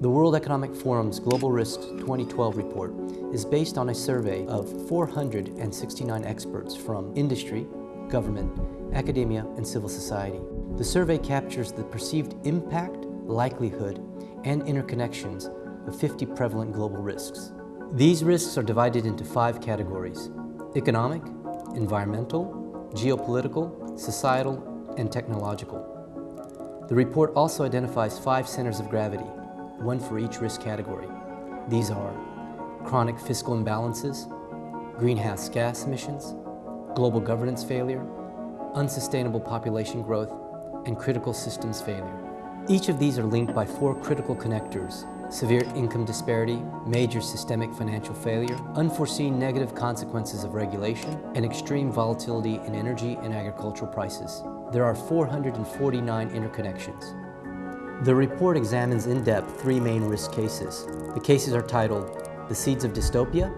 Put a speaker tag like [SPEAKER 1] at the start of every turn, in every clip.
[SPEAKER 1] The World Economic Forum's Global Risks 2012 report is based on a survey of 469 experts from industry, government, academia, and civil society. The survey captures the perceived impact, likelihood, and interconnections of 50 prevalent global risks. These risks are divided into five categories, economic, environmental, geopolitical, societal, and technological. The report also identifies five centers of gravity, one for each risk category. These are chronic fiscal imbalances, greenhouse gas emissions, global governance failure, unsustainable population growth, and critical systems failure. Each of these are linked by four critical connectors, severe income disparity, major systemic financial failure, unforeseen negative consequences of regulation, and extreme volatility in energy and agricultural prices. There are 449 interconnections. The report examines in depth three main risk cases. The cases are titled The Seeds of Dystopia,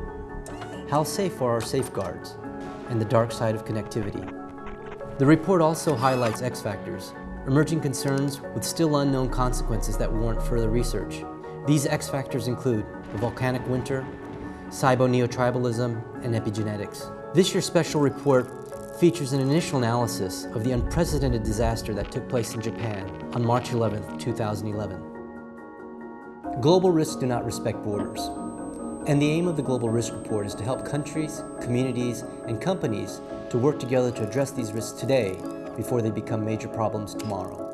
[SPEAKER 1] How Safe Are Our Safeguards, and The Dark Side of Connectivity. The report also highlights X factors, emerging concerns with still unknown consequences that warrant further research. These X factors include the volcanic winter, cybo-neotribalism, and epigenetics. This year's special report features an initial analysis of the unprecedented disaster that took place in Japan on March 11, 2011. Global risks do not respect borders, and the aim of the Global Risk Report is to help countries, communities, and companies to work together to address these risks today before they become major problems tomorrow.